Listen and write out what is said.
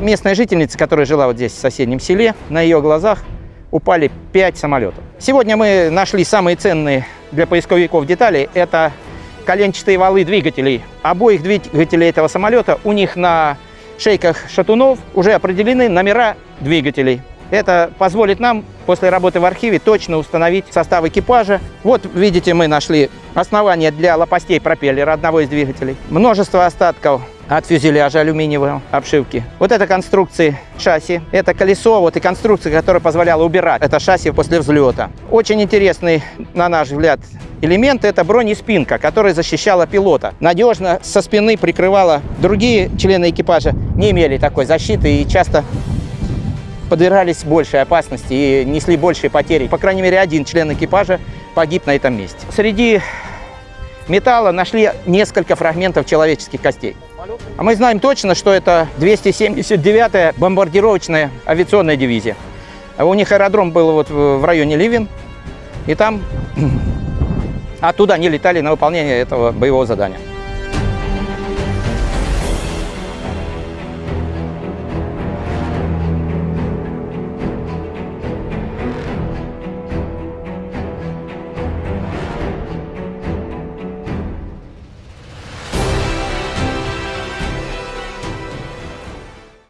местная жительница, которая жила вот здесь, в соседнем селе, на ее глазах упали 5 самолетов. Сегодня мы нашли самые ценные для поисковиков детали. Это коленчатые валы двигателей. Обоих двигателей этого самолета, у них на шейках шатунов уже определены номера двигателей. Это позволит нам после работы в архиве точно установить состав экипажа. Вот, видите, мы нашли основание для лопастей пропеллера одного из двигателей. Множество остатков от фюзеляжа алюминиевой обшивки. Вот это конструкции шасси, это колесо, вот и конструкция, которая позволяла убирать это шасси после взлета. Очень интересный, на наш взгляд, элемент – это бронеспинка, которая защищала пилота. Надежно со спины прикрывала. Другие члены экипажа не имели такой защиты и часто подвергались большей опасности и несли большие потери. По крайней мере, один член экипажа погиб на этом месте. Среди металла нашли несколько фрагментов человеческих костей. А мы знаем точно, что это 279-я бомбардировочная авиационная дивизия. У них аэродром был вот в районе Ливен, и там оттуда они летали на выполнение этого боевого задания.